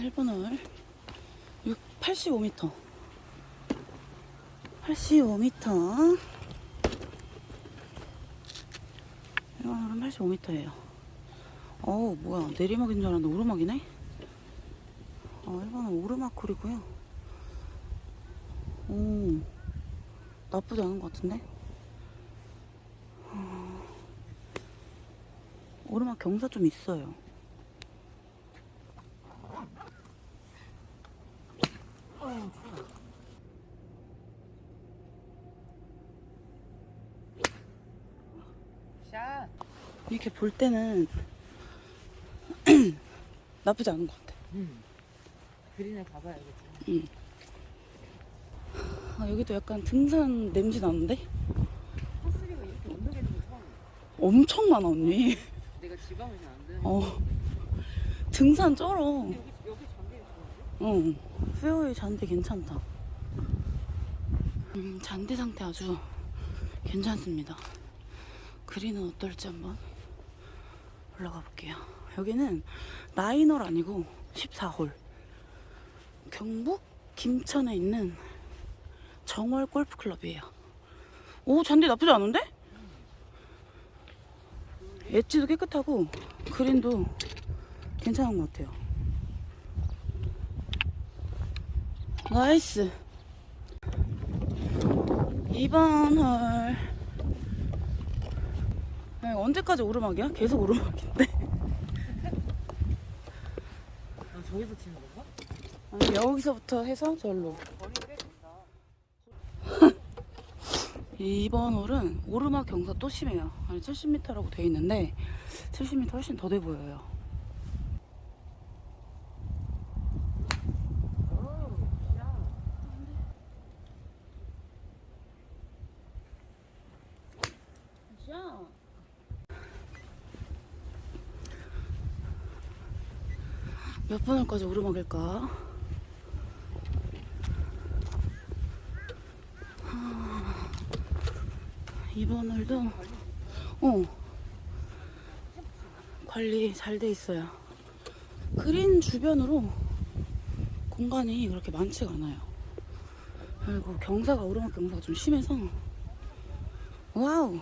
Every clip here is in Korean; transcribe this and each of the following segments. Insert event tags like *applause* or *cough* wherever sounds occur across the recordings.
1번홀. 6, 85m 85m 1번홀은 85m예요. 어우 뭐야. 내리막인 줄 알았는데 오르막이네? 어 1번은 오르막 콜이고요. 오 나쁘지 않은 것 같은데? 어, 오르막 경사 좀 있어요 샷. 이렇게 볼 때는 *clears throat* 나쁘지 않은 것 같아. 음. 그린을 봐봐야겠지. 아, 여기도 약간 등산 냄새 나는데? 파스리가 이렇게 언덕에 있는 거 처음이야. 엄청 많아, 언니. 내가 지방을 잘안 되는. 어. 등산 쩔어. 여기 여기 장비가 좋은데? 응. 페어웨이 잔디 괜찮다. 음, 잔디 상태 아주 괜찮습니다. 그린은 어떨지 한번 올라가 볼게요. 여기는 나인홀 아니고 14홀. 경북 김천에 있는 정월 골프클럽이에요. 오, 잔디 나쁘지 않은데? 엣지도 깨끗하고 그린도 괜찮은 것 같아요. nice. 2번 홀. 아니, 언제까지 오르막이야? 계속 오르막인데. 아 저기서 치는 건가? 아니, 여기서부터 해서 절로. 거리 꽤 된다. 2번 홀은 오르막 경사 또 심해요. 아니 70m라고 돼 있는데 70m 훨씬 더 돼 보여요. 몇 번 홀까지 오르막일까? 이번 홀도 어 관리 잘 돼 있어요. 그린 주변으로 공간이 그렇게 많지가 않아요. 그리고 경사가 오르막 경사가 좀 심해서 wow.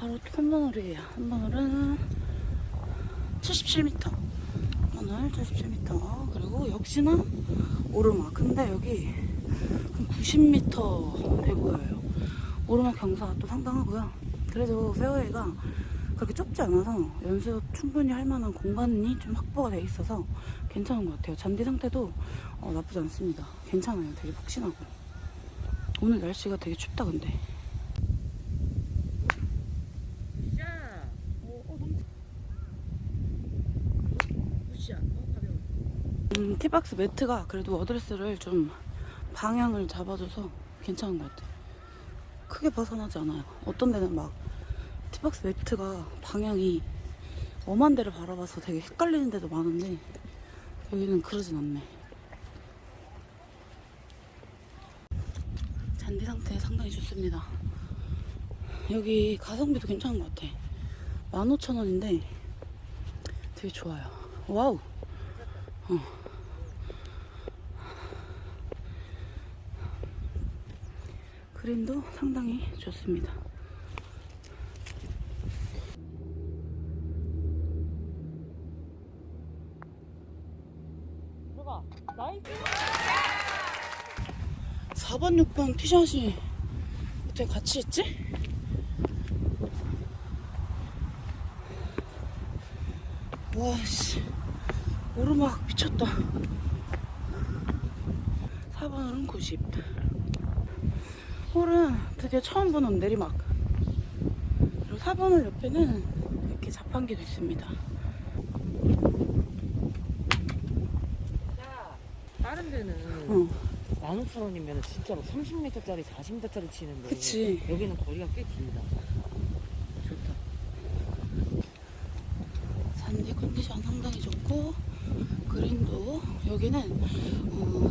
바로 3번 홀이에요. 3번 홀은 77m. 오늘 77m. 그리고 역시나 오르막. 근데 여기 한 90m 돼 보여요. 오르막 경사가 또 상당하고요. 그래도 페어웨이가 그렇게 좁지 않아서 연습 충분히 할 만한 공간이 좀 확보가 돼 있어서 괜찮은 것 같아요. 잔디 상태도 어, 나쁘지 않습니다. 괜찮아요. 되게 푹신하고. 오늘 날씨가 되게 춥다 근데. 샷. 어, 어 너무. good shot. 어 가벼워. 음, tee box 매트가 그래도 어드레스를 좀 방향을 잡아줘서 괜찮은 것 같아. 크게 벗어나지 않아요. 어떤 데는 막 tee box 매트가 방향이 엄한 데를 바라봐서 되게 헷갈리는 데도 많은데 여기는 그러진 않네. 잔디 상태 상당히 좋습니다. 여기 가성비도 괜찮은 것 같아. 15,000원인데 되게 좋아요. 와우. 그림도 상당히 좋습니다. 들어가. nice. 4번, 6번 티샷이 어떻게 같이 있지? 와 씨 오르막 미쳤다 4번은 90 홀은 드디어 처음 보는 내리막 그리고 4번홀 옆에는 이렇게 자판기도 있습니다 자. 다른 데는 어, 15,000원이면 진짜로 30m짜리 40m짜리 치는데 그치. 여기는 거리가 꽤 길다. 좋다. 잔디 컨디션 상당히 좋고 그린도 여기는 어,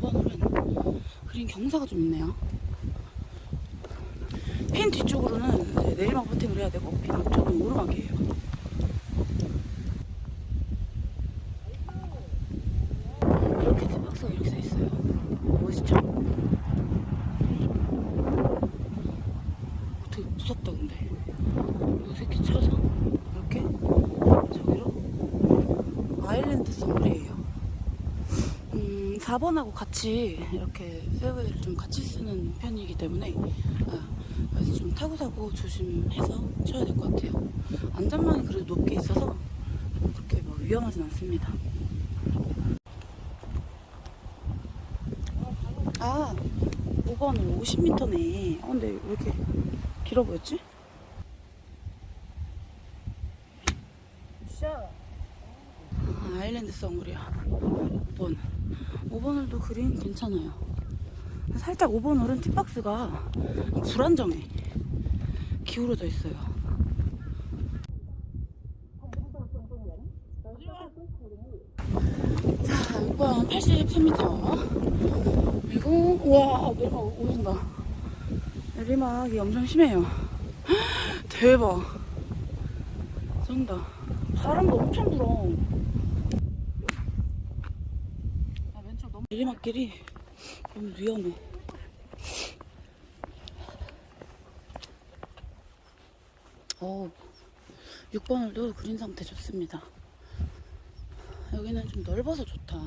5번홀은 그린 경사가 좀 있네요 핀 뒤쪽으로는 내리막 퍼팅을 해야 되고 핀 앞쪽은 오르막이에요. 이렇게 티박스가 이렇게 돼 있어요. 멋있죠? 되게 무섭다 근데. 이 새끼 쳐서 이렇게 저기로 아일랜드 선글이에요. 음, 4번하고 같이 이렇게 페어웨이를 좀 같이 쓰는 편이기 때문에 아, 그래서 좀 타고 타고 조심해서 쳐야 될 것 같아요. 안전망이 그래도 높게 있어서 그렇게 뭐 위험하진 않습니다. 아, 5번은 50m네. 아, 근데 왜 이렇게 길어 보였지? 아, 아일랜드 썬글이야. 5번. 5번을도 그린 괜찮아요. 살짝 5번 홀은 팁박스가 불안정해. 기울어져 있어요. 자, 6번 83m. 그리고, 우와, 내리막 오른다. 내리막이 엄청 심해요. 헉, *gasps* 대박. 쩐다. 바람도 엄청 불어. 아, 내리막길이 너무 위험해. 어, 6번 홀도 그린 상태 좋습니다. 여기는 좀 넓어서 좋다.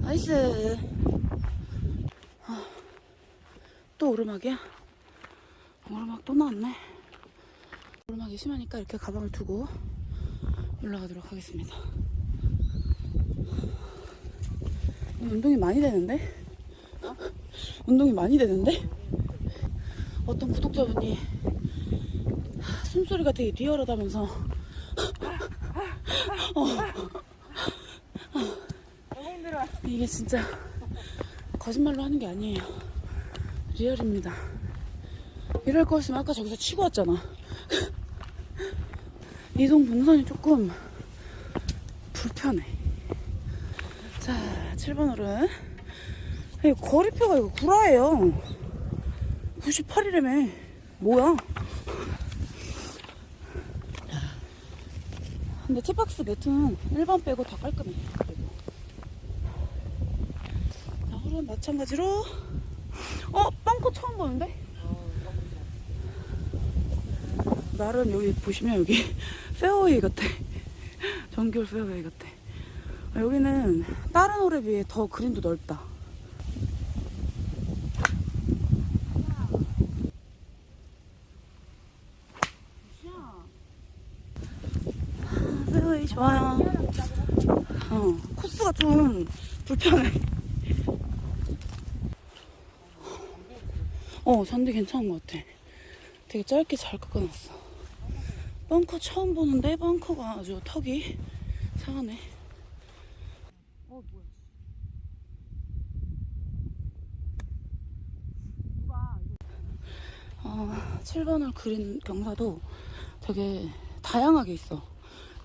nice. 아, 또 오르막이야? 오르막 또 나왔네. 오르막이 심하니까 이렇게 가방을 두고 올라가도록 하겠습니다. 운동이 많이 되는데? 운동이 많이 되는데? 어떤 구독자분이 숨소리가 되게 리얼하다면서 힘들어. 이게 진짜 거짓말로 하는 게 아니에요. 리얼입니다. 이럴 거였으면 아까 저기서 치고 왔잖아. 이동 동선이 조금 불편해. 자, 7번 홀은 이 거리표가 이거 구라예요. 98이라며. 뭐야? 근데 티박스 매트는 1번 빼고 다 깔끔해. 자, 홀은 마찬가지로 어? 벙커 처음 보는데? 나름 여기 보시면 여기 *laughs* 페어웨이 같아 정규 페어웨이 같아 아, 여기는 다른 홀에 비해 더 그린도 넓다. 아, 페어웨이 좋아요. 어, 코스가 좀 불편해. 어 잔디 괜찮은 것 같아. 되게 짧게 잘 깎아놨어. 벙커 처음 보는데 벙커가 아주 턱이 상하네 어, 뭐야. 어, 7번을 그린 경사도 되게 다양하게 있어.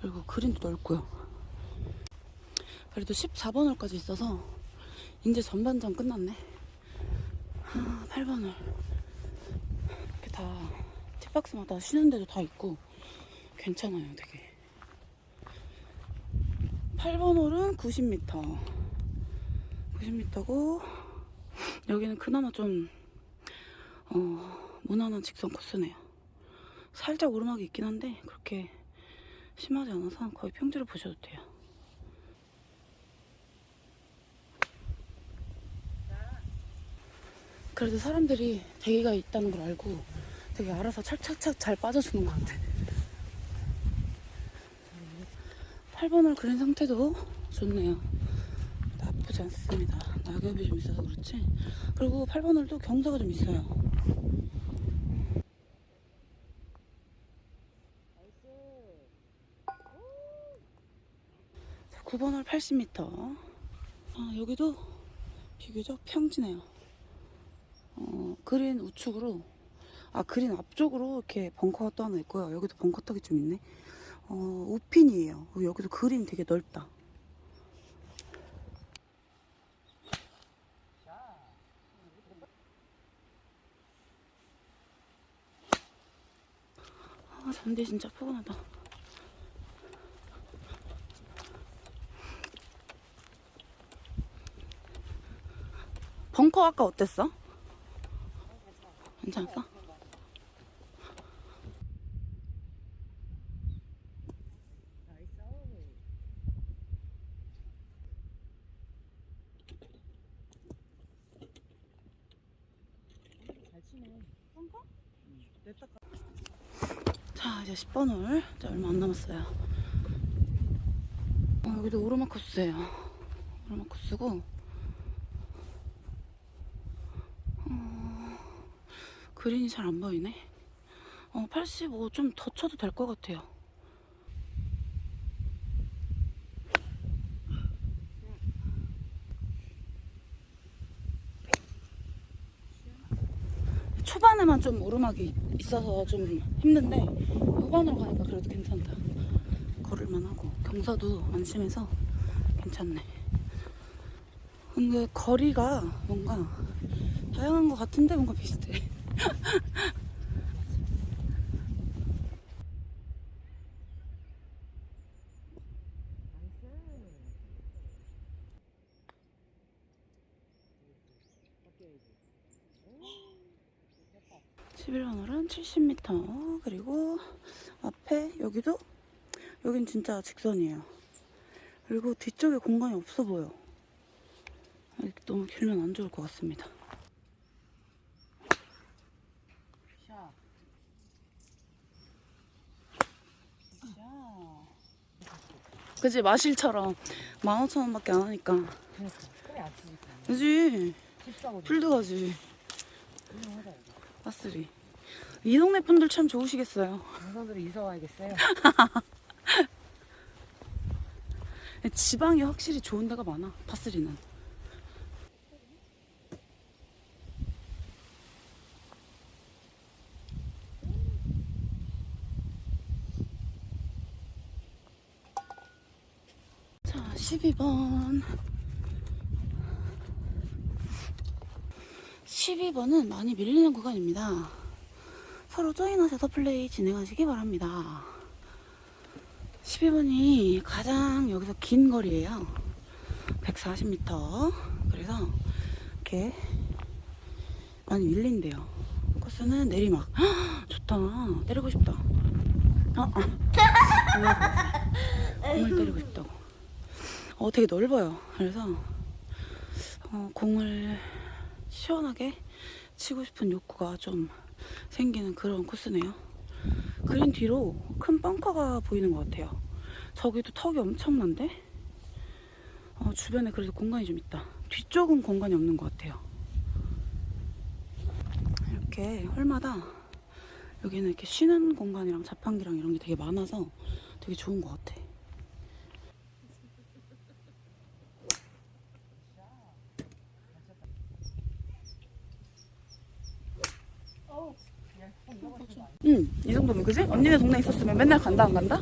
그리고 그린도 넓고요. 그래도 14번홀까지 있어서 이제 전반전 끝났네. 아, 8번홀 이렇게 다 팁박스마다 쉬는 데도 다 있고 괜찮아요 되게. 8번 홀은 90m 90m고 여기는 그나마 좀 어, 무난한 직선 코스네요 살짝 오르막이 있긴 한데 그렇게 심하지 않아서 거의 평지로 보셔도 돼요 그래도 사람들이 대기가 있다는 걸 알고 되게 알아서 착착착 잘 빠져주는 것 같아 8번을 그린 상태도 좋네요. 나쁘지 않습니다. 낙엽이 좀 있어서 그렇지. 그리고 8번을도 경사가 좀 있어요. 9번 홀 80m 아, 여기도 비교적 평지네요. 어, 그린 우측으로 아 그린 앞쪽으로 이렇게 벙커가 또 하나 있고요. 여기도 벙커 턱이 좀 있네. 어, 우핀이에요. 어, 여기도 그린 되게 넓다. 아, 잔디 진짜 포근하다. 벙커 아까 어땠어? 괜찮았어? 자 이제 10번 홀 이제 얼마 안 남았어요 어, 여기도 오르막 코스예요 오르막 코스고 그린이 잘 안 보이네 어, 85 좀 더 쳐도 될 것 같아요 초반에만 좀 오르막이 있어서 좀 힘든데 후반으로 가니까 그래도 괜찮다. 걸을만 하고 경사도 안 심해서 괜찮네. 근데 거리가 뭔가 다양한 것 같은데 뭔가 비슷해. 십 11번 홀은 70m 그리고 앞에 여기도 여긴 진짜 직선이에요. 그리고 뒤쪽에 공간이 없어 보여. 너무 길면 안 좋을 것 같습니다 그지? 마실처럼. 15,000원밖에 안 하니까. 그지? 필드 가지. 파스리. 이 동네 분들 참 좋으시겠어요. 동선들이 이사 와야겠어요. *laughs* 지방이 확실히 좋은 데가 많아 파스리는 자 12번 12번은 많이 밀리는 구간입니다 서로 조인하셔서 플레이 진행하시기 바랍니다 12번이 가장 여기서 긴 거리예요. 140m. 그래서 이렇게 많이 밀린대요. 코스는 내리막. 헉, 좋다. 때리고 싶다. 어, 어. *laughs* 공을 때리고 싶다고. 어, 되게 넓어요. 그래서 어, 공을 시원하게 치고 싶은 욕구가 좀 생기는 그런 코스네요. 그린 뒤로 큰 벙커가 보이는 것 같아요. 저기도 턱이 엄청난데? 어, 주변에 그래도 공간이 좀 있다. 뒤쪽은 공간이 없는 것 같아요. 이렇게 홀마다 여기는 이렇게 쉬는 공간이랑 자판기랑 이런 게 되게 많아서 되게 좋은 것 같아. 응, 이 정도면 그지? 언니네 동네 있었으면 맨날 간다 안 간다?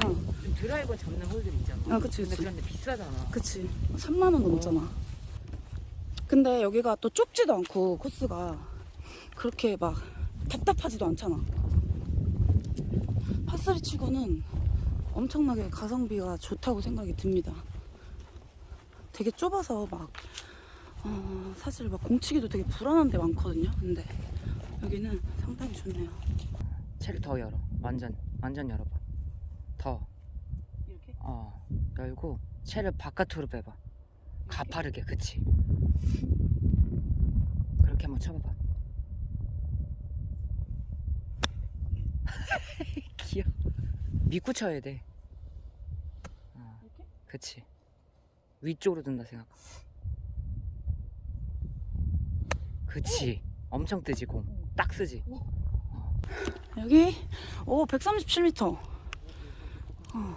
좀 드라이버 잡는 홀들 있잖아 아, 그치, 근데 그치. 그런데 비싸잖아 그치. 3만 원 넘었잖아. 근데 여기가 또 좁지도 않고 코스가 그렇게 막 답답하지도 않잖아. 파스리 치고는 엄청나게 가성비가 좋다고 생각이 듭니다. 되게 좁아서 막 어, 사실 막 공치기도 되게 불안한 데 많거든요. 근데 여기는 상당히 좋네요. 채를 더 열어. 완전 완전 열어봐. 더. 이렇게? 어, 열고 채를 바깥으로 빼봐. 가파르게 그치? 그렇게 한번 쳐봐봐. *laughs* 귀여워. 믿고 쳐야 돼. 어? 그치. 위쪽으로 든다 생각 그치 엄청 뜨지 공 딱 쓰지 여기 오 137m. 어.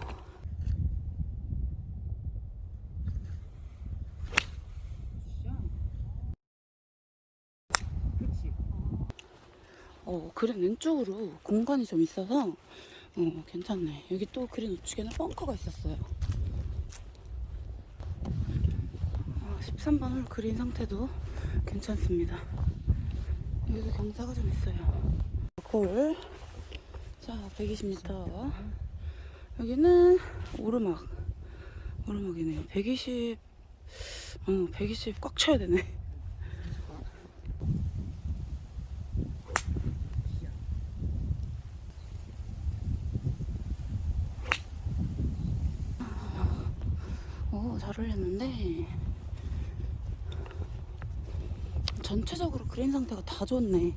어, 그린 왼쪽으로 공간이 좀 있어서 어, 괜찮네. 여기 또 그린 우측에는 벙커가 있었어요. 어, 13번 홀 그린 상태도 괜찮습니다. 여기도 경사가 좀 있어요. 골. 자, 120m. 여기는 오르막. 오르막이네요. 120, 어, 120 꽉 쳐야 되네. 오, 잘 올렸는데. 전체적으로 그린 상태가 다 좋네.